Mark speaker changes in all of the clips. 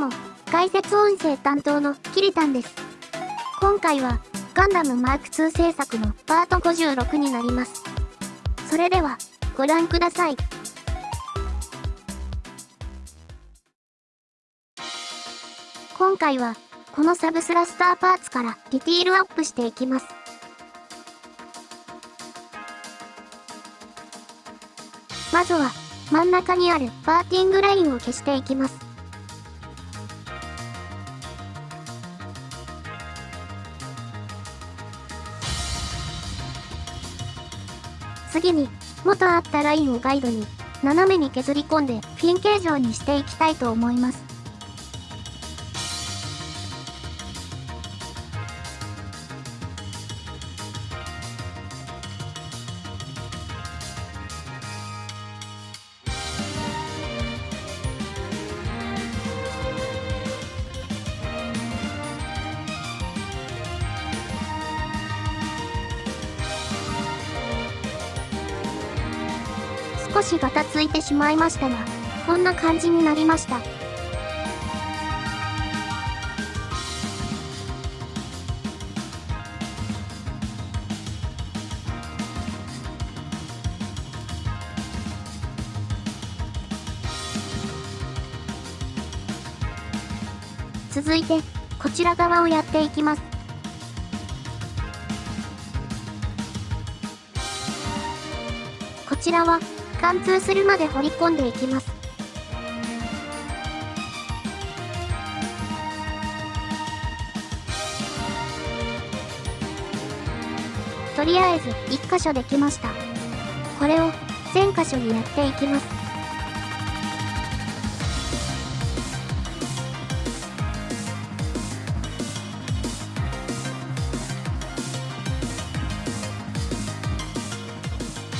Speaker 1: も、解説音声担当のキリタンです。今回は、ガンダムマーク2制作のパート56になります。それでは、ご覧ください。今回は、このサブスラスターパーツからディティールアップしていきます。まずは、真ん中にあるパーティングラインを消していきます。次に、元あったラインをガイドに、斜めに削り込んでフィン形状にしていきたいと思います。少しガタついてしまいましたが、こんな感じになりました。続いて、こちら側をやっていきます。こちらは、貫通するまで掘り込んでいきます。とりあえず1箇所できました。これを全箇所にやっていきます。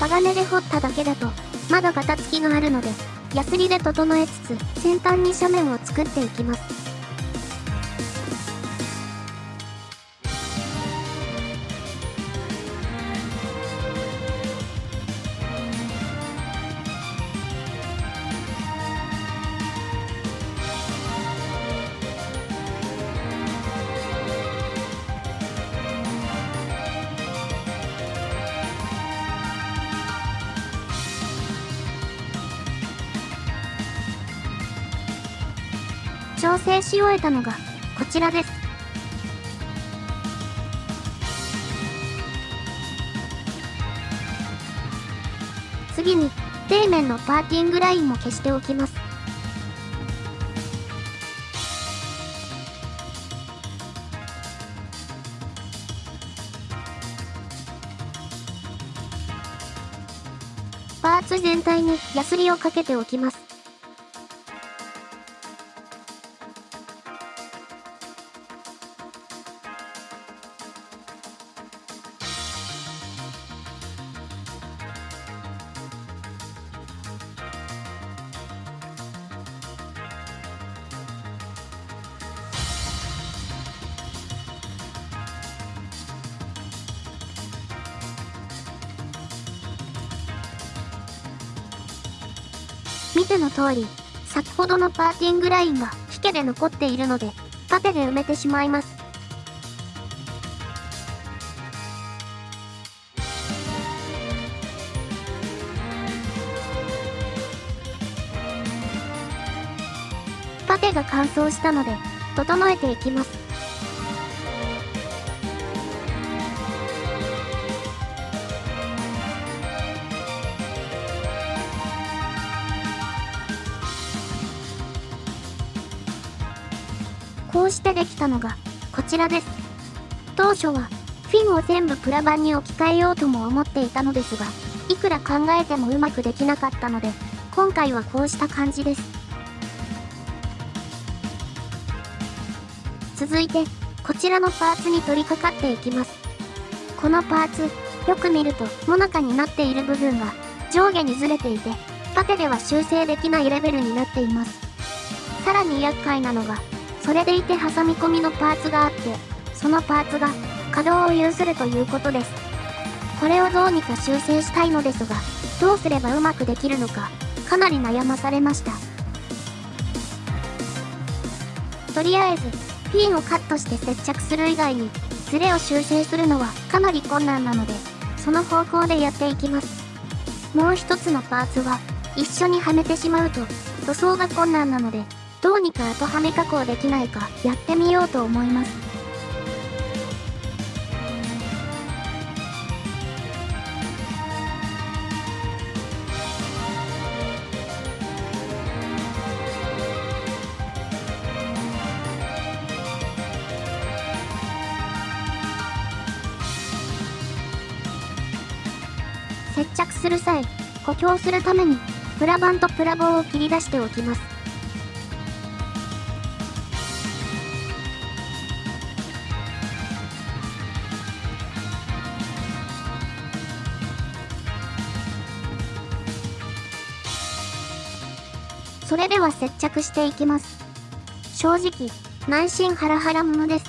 Speaker 1: 鋼で掘っただけだとまだガタつきがあるので、ヤスリで整えつつ、先端に斜面を作っていきます。調整し終えたのがこちらです。次に底面のパーティングラインも消しておきます。パーツ全体にヤスリをかけておきます。見ての通り、先ほどのパーティングラインが引けで残っているので、縦で埋めてしまいます。縦が乾燥したので、整えていきます。してできたのが、こちらです。当初は、フィンを全部プラ板に置き換えようとも思っていたのですが、いくら考えてもうまくできなかったので、今回はこうした感じです。続いて、こちらのパーツに取り掛かっていきます。このパーツ、よく見ると、もなかになっている部分が上下にずれていて、縦では修正できないレベルになっています。さらに厄介なのが、それでいて挟み込みのパーツがあって、そのパーツが稼働を有するということです。これをどうにか修正したいのですが、どうすればうまくできるのか、かなり悩まされました。とりあえず、ピンをカットして接着する以外に、ズレを修正するのはかなり困難なので、その方向でやっていきます。もう一つのパーツは、一緒にはめてしまうと、塗装が困難なので、どうにか後はめ加工できないかやってみようと思います。接着する際、補強するために、プラ板とプラ棒を切り出しておきます。それでは接着していきます。正直、内心ハラハラものです。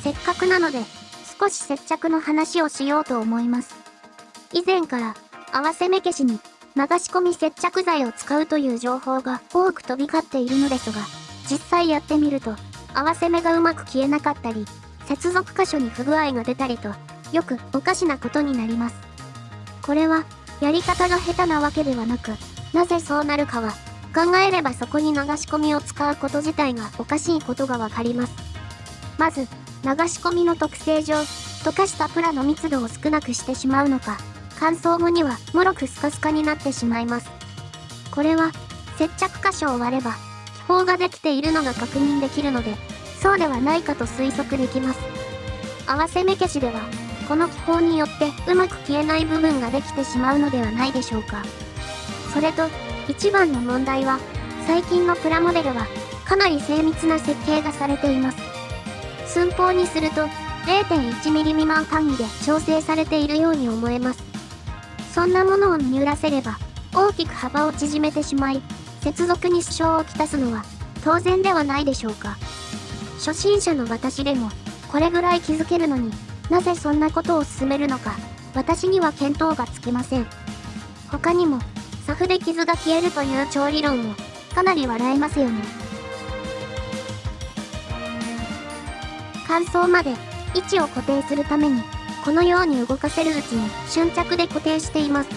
Speaker 1: せっかくなので、少し接着の話をしようと思います。以前から、合わせ目消しに流し込み接着剤を使うという情報が多く飛び交っているのですが、実際やってみると、合わせ目がうまく消えなかったり、接続箇所に不具合が出たりと、よくおかしなことになります。これは、やり方が下手なわけではなく、なぜそうなるかは、考えればそこに流し込みを使うこと自体がおかしいことがわかります。まず、流し込みの特性上、溶かしたプラの密度を少なくしてしまうのか、乾燥後にはもろくスカスカになってしまいます。これは、接着箇所を割れば、気泡ができているのが確認できるので、そうではないかと推測できます。合わせ目消しでは、この気泡によってうまく消えない部分ができてしまうのではないでしょうか。それと、一番の問題は、最近のプラモデルは、かなり精密な設計がされています。寸法にすると 0.1mm 未満単位で調整されているように思えます。そんなものを見揺らせれば、大きく幅を縮めてしまい、接続に支障をきたすのは当然ではないでしょうか。初心者の私でも、これぐらい気づけるのになぜそんなことを進めるのか、私には見当がつきません。他にも、サフで傷が消えるという調理論も、かなり笑えますよね。乾燥まで位置を固定するために、このように動かせるうちに瞬着で固定しています。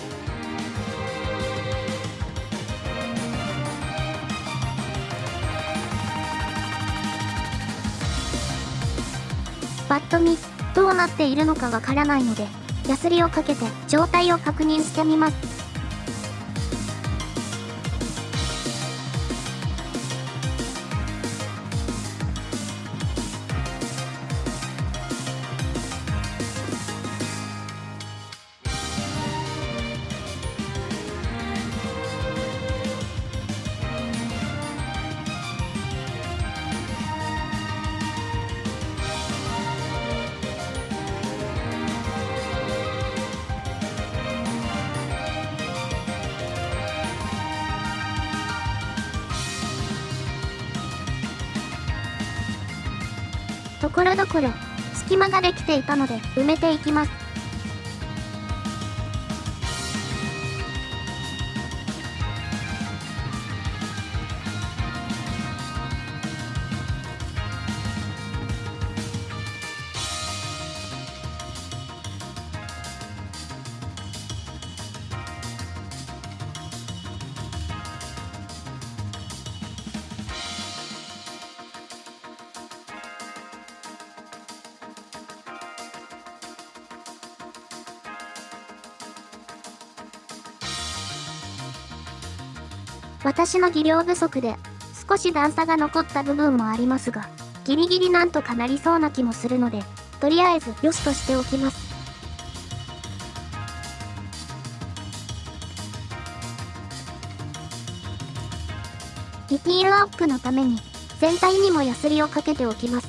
Speaker 1: パッと見、どうなっているのかわからないので、ヤスリをかけて状態を確認してみます。ところどころ隙間ができていたので埋めていきます。私の技量不足で、少し段差が残った部分もありますが、ギリギリなんとかなりそうな気もするので、とりあえず良しとしておきます。ディティールアップのために、全体にもヤスリをかけておきます。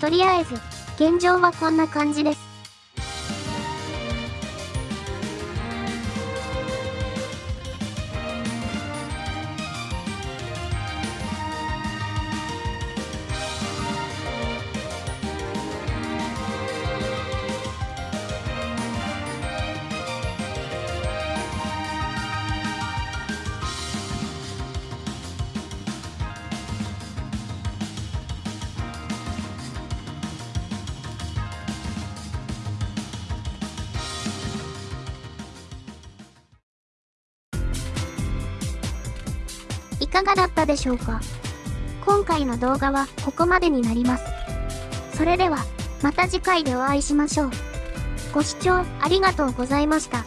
Speaker 1: とりあえず、現状はこんな感じです。いかがだったでしょうか？今回の動画はここまでになります。それでは、また次回でお会いしましょう。ご視聴ありがとうございました。